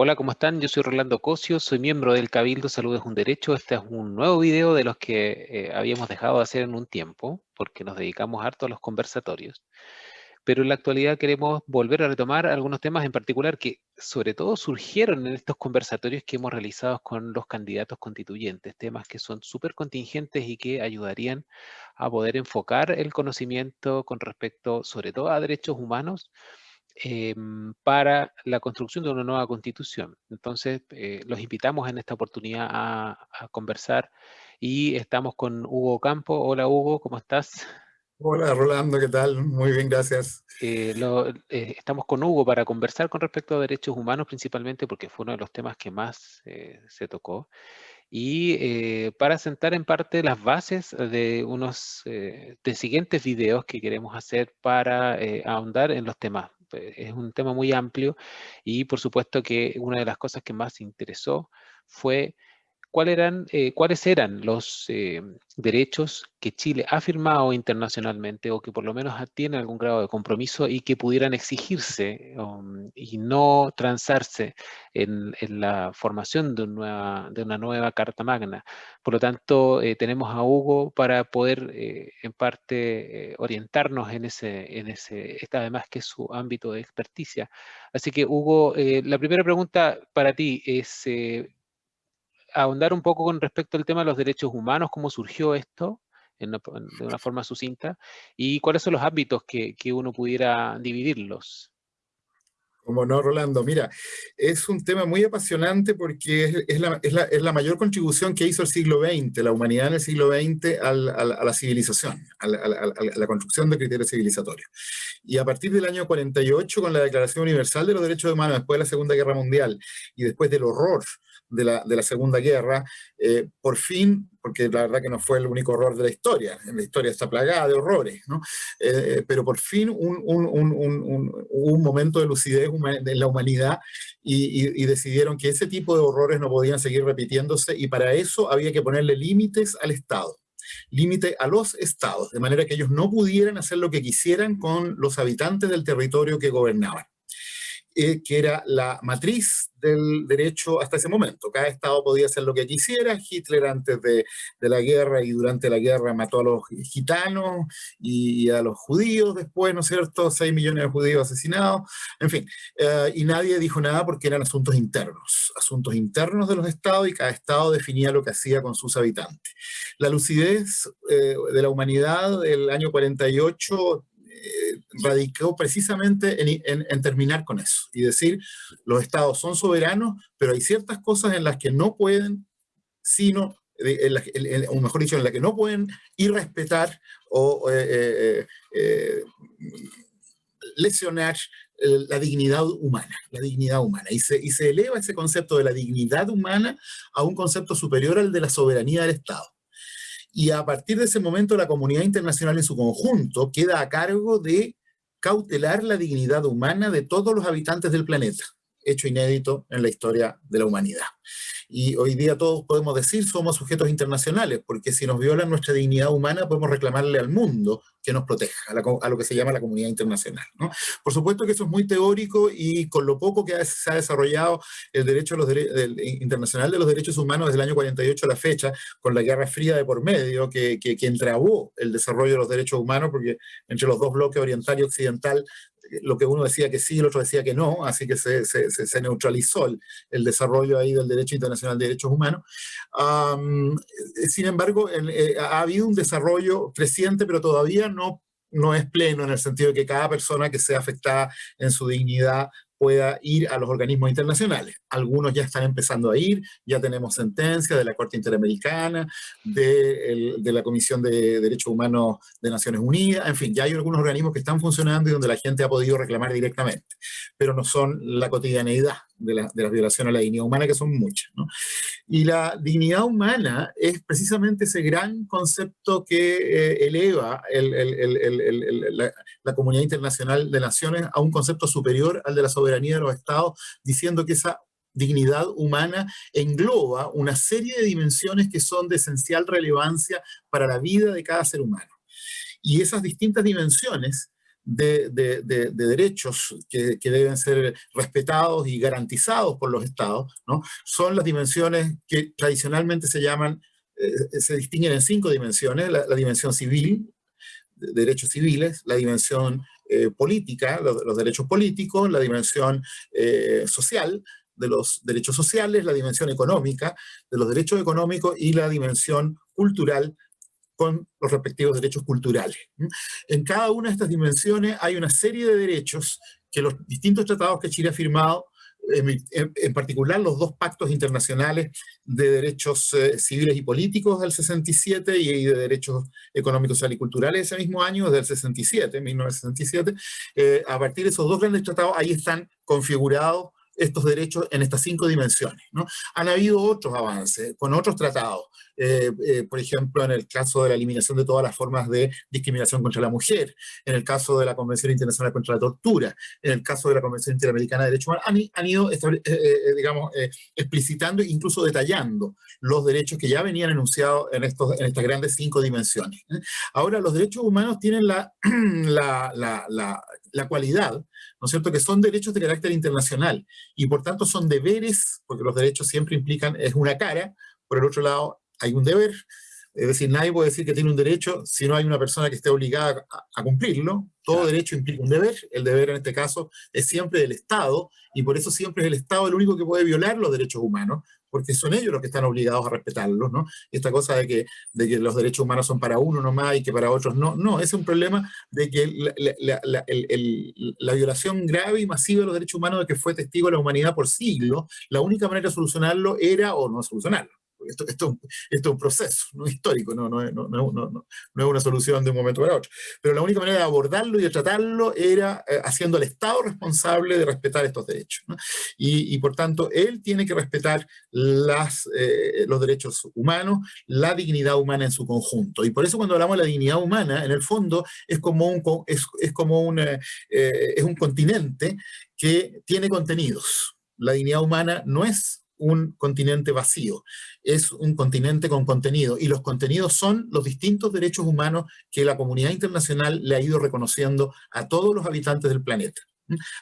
Hola, ¿cómo están? Yo soy Rolando Cosio, soy miembro del Cabildo Salud es un Derecho. Este es un nuevo video de los que eh, habíamos dejado de hacer en un tiempo, porque nos dedicamos harto a los conversatorios. Pero en la actualidad queremos volver a retomar algunos temas en particular que sobre todo surgieron en estos conversatorios que hemos realizado con los candidatos constituyentes, temas que son súper contingentes y que ayudarían a poder enfocar el conocimiento con respecto sobre todo a derechos humanos, Em, para la construcción de una nueva constitución. Entonces, eh, los invitamos en esta oportunidad a, conversar y estamos con Hugo Campo. Hola Hugo, ¿cómo estás? Hola Rolando, ¿qué tal? Muy bien, gracias. Eh, eh, estamos con Hugo para conversar con respecto a derechos humanos principalmente porque fue uno de los temas que más se tocó y para sentar en parte las bases de unos de siguientes videos que queremos hacer para ahondar en los temas es un tema muy amplio y por supuesto que una de las cosas que más interesó fue eh, cuáles eran los eh, derechos que Chile ha firmado internacionalmente o que por lo menos tienen algún grado de compromiso y que pudieran exigirse um, y no transarse en, la formación de una, nueva Carta Magna. Por lo tanto, eh, tenemos a Hugo para poder en parte orientarnos en ese, en ese, además que es su ámbito de experticia. Así que Hugo, la primera pregunta para ti es ahondar un poco con respecto al tema de los derechos humanos, cómo surgió esto de una forma sucinta y cuáles son los ámbitos que, uno pudiera dividirlos. Como no, Rolando. Mira, es un tema muy apasionante porque es, la, mayor contribución que hizo el siglo XX, la humanidad en el siglo XX a la civilización, a la, construcción de criterios civilizatorios. Y a partir del año 48, con la Declaración Universal de los Derechos Humanos, después de la Segunda Guerra Mundial y después del horror de la, Segunda Guerra, eh, por fin, porque la verdad que no fue el único horror de la historia, la historia está plagada de horrores, ¿no? Eh, pero por fin un, un, momento de lucidez en la humanidad y, decidieron que ese tipo de horrores no podían seguir repitiéndose y para eso había que ponerle límites al Estado límite a los estados, de manera que ellos no pudieran hacer lo que quisieran con los habitantes del territorio que gobernaban. Eh, que era la matriz del derecho hasta ese momento. Cada estado podía hacer lo que quisiera. Hitler antes de, la guerra y durante la guerra mató a los gitanos y a los judíos después, ¿no es cierto? 6 millones de judíos asesinados, en fin. Eh, y nadie dijo nada porque eran asuntos internos, asuntos internos de los estados y cada estado definía lo que hacía con sus habitantes. La lucidez eh, de la humanidad del año 48 eh, radicó precisamente en, terminar con eso y decir, los estados son soberanos, pero hay ciertas cosas en las que no pueden, sino, o mejor dicho, en las que no pueden irrespetar o eh, eh, lesionar la dignidad humana, la dignidad humana. Y se, y se eleva ese concepto de la dignidad humana a un concepto superior al de la soberanía del Estado y a partir de ese momento la comunidad internacional en su conjunto queda a cargo de cautelar la dignidad humana de todos los habitantes del planeta, hecho inédito en la historia de la humanidad. Y hoy día todos podemos decir somos sujetos internacionales, porque si nos violan nuestra dignidad humana podemos reclamarle al mundo que nos proteja, a, lo que se llama la comunidad internacional. ¿no? Por supuesto que eso es muy teórico y con lo poco que se ha desarrollado el derecho los internacional de los derechos humanos desde el año 48 a la fecha, con la Guerra Fría de por medio, que, que, que entrabó el desarrollo de los derechos humanos, porque entre los dos bloques oriental y occidental lo que uno decía que sí y el otro decía que no, así que se, se, neutralizó el, el, desarrollo ahí del derecho internacional de derechos humanos. sin embargo, eh, ha habido un desarrollo creciente, pero todavía no no es pleno en el sentido de que cada persona que sea afectada en su dignidad pueda ir a los organismos internacionales. Algunos ya están empezando a ir, ya tenemos sentencia de la Corte Interamericana, de, de, la Comisión de Derechos Humanos de Naciones Unidas, en fin, ya hay algunos organismos que están funcionando y donde la gente ha podido reclamar directamente, pero no son la cotidianeidad de, la, de las violaciones a la dignidad humana, que son muchas. ¿no? Y la dignidad humana es precisamente ese gran concepto que eh, eleva el, el, el, la, la, comunidad internacional de naciones a un concepto superior al de la soberanía de los estados, diciendo que esa dignidad humana engloba una serie de dimensiones que son de esencial relevancia para la vida de cada ser humano. Y esas distintas dimensiones de, derechos que, deben ser respetados y garantizados por los estados, ¿no? son las dimensiones que tradicionalmente se llaman, eh, se distinguen en cinco dimensiones, la, dimensión civil, de derechos civiles, la dimensión eh, política, los, derechos políticos, la dimensión eh, social, de los derechos sociales, la dimensión económica de los derechos económicos y la dimensión cultural con los respectivos derechos culturales. En cada una de estas dimensiones hay una serie de derechos que los distintos tratados que Chile ha firmado, en, particular los dos pactos internacionales de derechos eh, civiles y políticos del 67 y, de derechos económicos, sociales y culturales ese mismo año, desde el 67, 1967, eh, a partir de esos dos grandes tratados, ahí están configurados estos derechos en estas cinco dimensiones. ¿no? Han habido otros avances con otros tratados, eh, eh, por ejemplo, en el caso de la eliminación de todas las formas de discriminación contra la mujer, en el caso de la Convención Internacional contra la Tortura, en el caso de la Convención Interamericana de Derechos Humanos, han, ido, eh, digamos, explicitando e incluso detallando los derechos que ya venían enunciados en, estos, en estas grandes cinco dimensiones. Ahora, los derechos humanos tienen la cualidad, ¿no es cierto?, que son derechos de carácter internacional y por tanto son deberes, porque los derechos siempre implican, es una cara, por el otro lado hay un deber, es decir, nadie puede decir que tiene un derecho si no hay una persona que esté obligada a, cumplirlo. Todo derecho implica un deber. El deber en este caso es siempre del Estado y por eso siempre es el Estado el único que puede violar los derechos humanos, porque son ellos los que están obligados a respetarlos, ¿no? Esta cosa de que, de que los derechos humanos son para uno nomás y que para otros no, no, es un problema de que la, la, violación grave y masiva de los derechos humanos de que fue testigo la humanidad por siglos, la única manera de solucionarlo era, o no solucionarlo, esto, esto, es un proceso ¿no? histórico, no, no, no, no, es una solución de un momento para otro. Pero la única manera de abordarlo y de tratarlo era eh, haciendo al Estado responsable de respetar estos derechos. Y, y, por tanto, él tiene que respetar las, eh, los derechos humanos, la dignidad humana en su conjunto. Y por eso cuando hablamos de la dignidad humana, en el fondo es como un, es, es como un, eh, es un continente que tiene contenidos. La dignidad humana no es un continente vacío, es un continente con contenido, y los contenidos son los distintos derechos humanos que la comunidad internacional le ha ido reconociendo a todos los habitantes del planeta,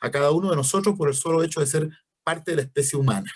a cada uno de nosotros por el solo hecho de ser parte de la especie humana.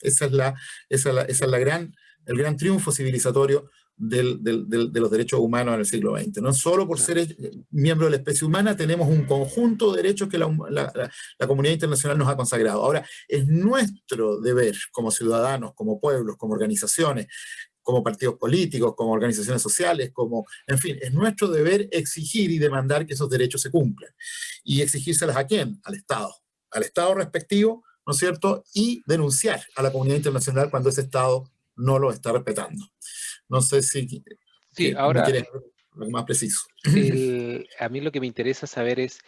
Esa es, la, esa es, la, esa es la gran, el gran triunfo civilizatorio de los derechos humanos en el siglo XX. No solo por ser eh, miembro de la especie humana tenemos un conjunto de derechos que la, comunidad internacional nos ha consagrado. Ahora, es nuestro deber como ciudadanos, como pueblos, como organizaciones, como partidos políticos, como organizaciones sociales, como, en fin, es nuestro deber exigir y demandar que esos derechos se cumplan. ¿Y exigírselas a quién? Al Estado. Al Estado respectivo, ¿no es cierto? Y denunciar a la comunidad internacional cuando ese Estado no lo está respetando. No sé si sí, ahora, más preciso. a mí lo que me interesa saber es,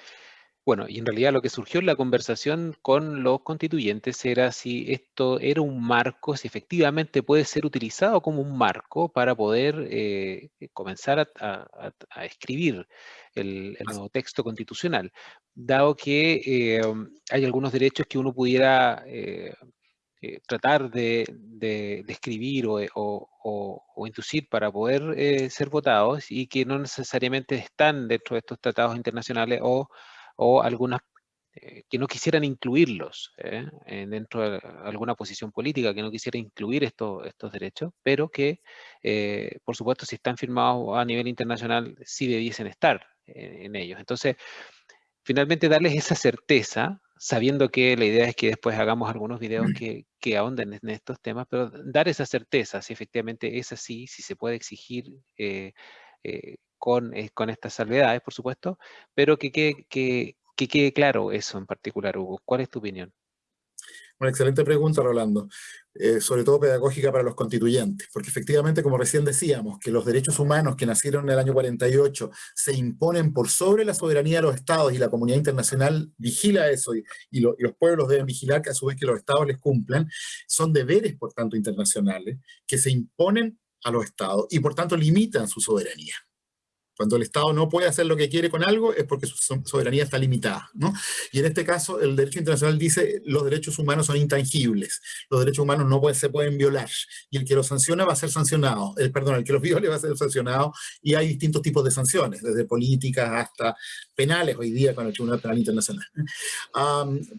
bueno, y en realidad lo que surgió en la conversación con los constituyentes era si esto era un marco, si efectivamente puede ser utilizado como un marco para poder eh, comenzar a, escribir el, nuevo texto constitucional, dado que eh, hay algunos derechos que uno pudiera eh, eh, tratar de, de, escribir o, o, inducir para poder eh, ser votados y que no necesariamente están dentro de estos tratados internacionales o, algunas eh, que no quisieran incluirlos dentro de alguna posición política, que no quisiera incluir estos, estos derechos, pero que, por supuesto, si están firmados a nivel internacional, sí debiesen estar en ellos. Entonces, finalmente darles esa certeza sabiendo que la idea es que después hagamos algunos videos mm. que, que ahonden en estos temas, pero dar esa certeza, si efectivamente es así, si se puede exigir eh, eh, con, eh, con estas salvedades, por supuesto, pero que, que, que, que quede claro eso en particular, Hugo. ¿Cuál es tu opinión? Una excelente pregunta, Rolando, eh, sobre todo pedagógica para los constituyentes, porque efectivamente, como recién decíamos, que los derechos humanos que nacieron en el año 48 se imponen por sobre la soberanía de los estados y la comunidad internacional vigila eso y, y los pueblos deben vigilar que a su vez que los estados les cumplan, son deberes, por tanto, internacionales que se imponen a los estados y por tanto limitan su soberanía. Cuando el Estado no puede hacer lo que quiere con algo es porque su soberanía está limitada. ¿no? Y en este caso el derecho internacional dice los derechos humanos son intangibles, los derechos humanos no se pueden violar y el que los sanciona va a ser sancionado, el, perdón, el que los viole va a ser sancionado y hay distintos tipos de sanciones, desde políticas hasta penales hoy día con el Tribunal Penal Internacional.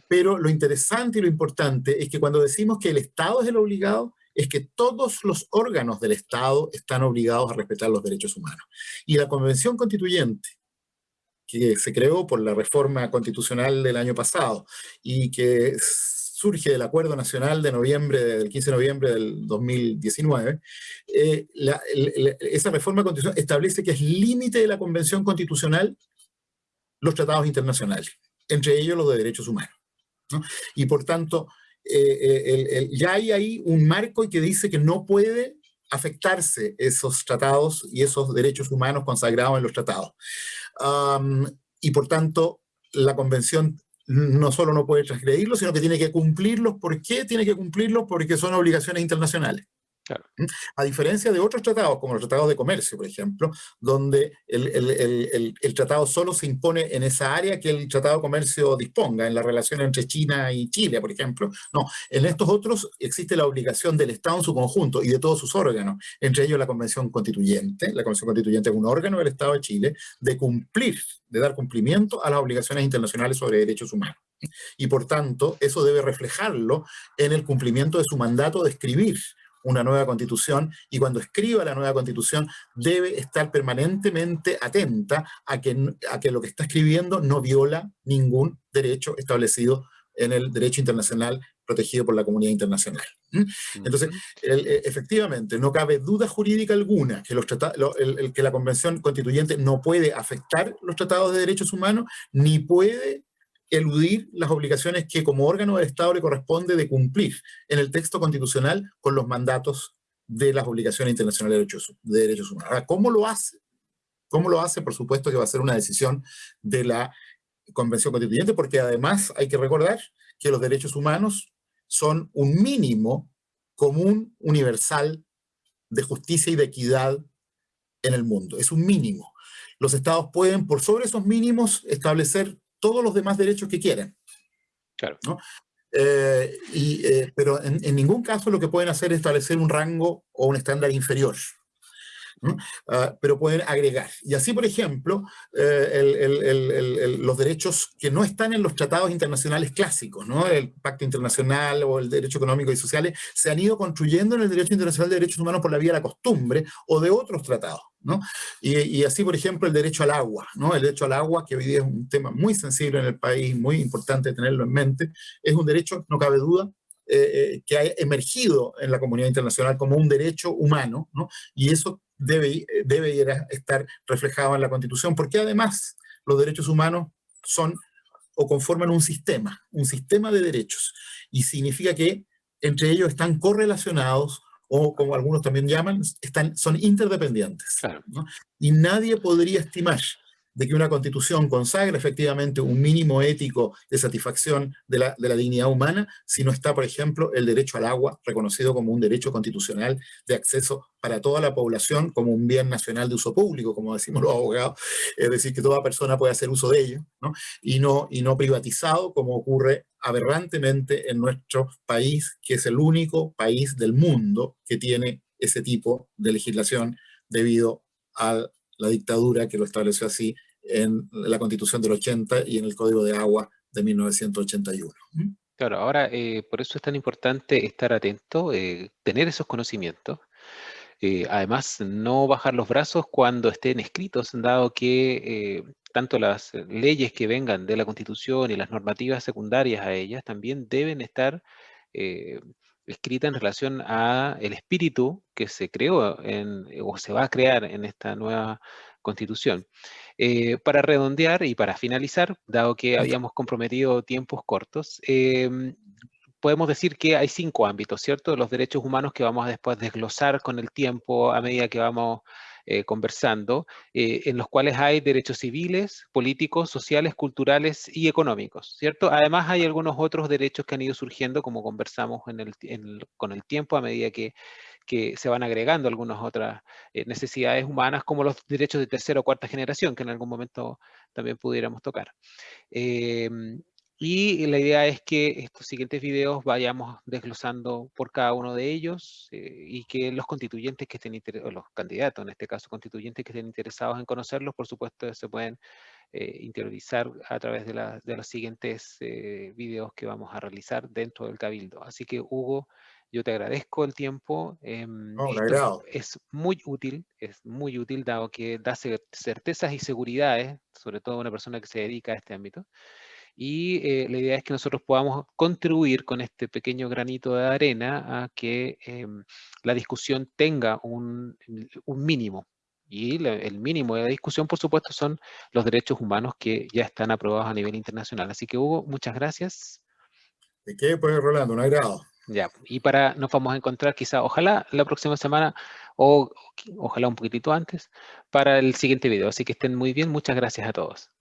pero lo interesante y lo importante es que cuando decimos que el Estado es el obligado, es que todos los órganos del Estado están obligados a respetar los derechos humanos. Y la Convención Constituyente, que se creó por la reforma constitucional del año pasado y que surge del Acuerdo Nacional de noviembre, del 15 de noviembre del 2019, eh, esa reforma constitucional establece que es límite de la Convención Constitucional los tratados internacionales, entre ellos los de derechos humanos. Y por tanto, eh, ya hay ahí un marco que dice que no puede afectarse esos tratados y esos derechos humanos consagrados en los tratados. y por tanto, la convención no solo no puede transgredirlos, sino que tiene que cumplirlos. ¿Por qué tiene que cumplirlos? Porque son obligaciones internacionales. A diferencia de otros tratados, como los tratados de comercio, por ejemplo, donde el, tratado solo se impone en esa área que el tratado de comercio disponga, en la relación entre China y Chile, por ejemplo. No, en estos otros existe la obligación del Estado en su conjunto y de todos sus órganos, entre ellos la Convención Constituyente. La Convención Constituyente es un órgano del Estado de Chile de cumplir, de dar cumplimiento a las obligaciones internacionales sobre derechos humanos. Y por tanto, eso debe reflejarlo en el cumplimiento de su mandato de escribir una nueva constitución y cuando escriba la nueva constitución debe estar permanentemente atenta a que, a que lo que está escribiendo no viola ningún derecho establecido en el derecho internacional protegido por la comunidad internacional. Entonces, e, efectivamente, no cabe duda jurídica alguna que, los el, que la Convención Constituyente no puede afectar los tratados de derechos humanos, ni puede eludir las obligaciones que como órgano del Estado le corresponde de cumplir en el texto constitucional con los mandatos de las obligaciones internacionales de derechos, de derechos humanos. Ahora, ¿cómo lo hace? ¿Cómo lo hace? Por supuesto que va a ser una decisión de la Convención Constituyente, porque además hay que recordar que los derechos humanos son un mínimo común universal de justicia y de equidad en el mundo. Es un mínimo. Los estados pueden, por sobre esos mínimos, establecer todos los demás derechos que quieren. Claro. Eh, y, eh, pero en, en, ningún caso lo que pueden hacer es establecer un rango o un estándar inferior. Ah, pero pueden agregar. Y así, por ejemplo, eh, los derechos que no están en los tratados internacionales clásicos, ¿no? el Pacto Internacional o el Derecho Económico y Sociales, se han ido construyendo en el Derecho Internacional de Derechos Humanos por la vía de la costumbre o de otros tratados. Y, así, por ejemplo, el derecho al agua, ¿no? El derecho al agua, que hoy día es un tema muy sensible en el país, muy importante tenerlo en mente, es un derecho, no cabe duda, eh, eh, que ha emergido en la comunidad internacional como un derecho humano, ¿no? Y eso debe, debe estar reflejado en la Constitución, porque además los derechos humanos son o conforman un sistema, un sistema de derechos, y significa que entre ellos están correlacionados o como algunos también llaman, están, son interdependientes. Y nadie podría estimar de que una constitución consagra efectivamente un mínimo ético de satisfacción de la, de la, dignidad humana, si no está, por ejemplo, el derecho al agua, reconocido como un derecho constitucional de acceso para toda la población, como un bien nacional de uso público, como decimos los abogados, es decir, que toda persona puede hacer uso de ello, ¿no? Y, no, y no privatizado, como ocurre aberrantemente en nuestro país, que es el único país del mundo que tiene ese tipo de legislación debido a la dictadura que lo estableció así en la Constitución del 80 y en el Código de Agua de 1981. Claro, ahora eh, por eso es tan importante estar atento, eh, tener esos conocimientos, eh, además no bajar los brazos cuando estén escritos, dado que tanto las leyes que vengan de la Constitución y las normativas secundarias a ellas también deben estar escritas en relación a el espíritu que se creó o se va a crear en esta nueva Constitución. Eh, para redondear y para finalizar, dado que habíamos comprometido tiempos cortos, em, podemos decir que hay cinco ámbitos, ¿cierto? Los derechos humanos que vamos a después desglosar con el tiempo a medida que vamos eh, conversando, eh, en los cuales hay derechos civiles, políticos, sociales, culturales y económicos, ¿cierto? Además hay algunos otros derechos que han ido surgiendo, como conversamos en el, con el tiempo a medida que que se van agregando algunas otras eh, necesidades humanas, como los derechos de tercera o cuarta generación, que en algún momento también pudiéramos tocar. Em, y la idea es que estos siguientes videos vayamos desglosando por cada uno de ellos eh, y que los constituyentes que estén interesados, los candidatos en este caso constituyentes que estén interesados en conocerlos, por supuesto se pueden eh, interiorizar a través de, los siguientes videos que vamos a realizar dentro del Cabildo. Así que Hugo, yo te agradezco el tiempo. Eh, es muy útil, es muy útil dado que da certezas y seguridades, sobre todo a una persona que se dedica a este ámbito y eh, la idea es que nosotros podamos contribuir con este pequeño granito de arena a que em, la discusión tenga un, mínimo. Y el mínimo de la discusión, por supuesto, son los derechos humanos que ya están aprobados a nivel internacional. Así que, Hugo, muchas gracias. ¿De qué? Pues, Rolando, un agrado. Ya, y para nos vamos a encontrar quizá, ojalá la próxima semana o ojalá un poquitito antes, para el siguiente video. Así que estén muy bien. Muchas gracias a todos.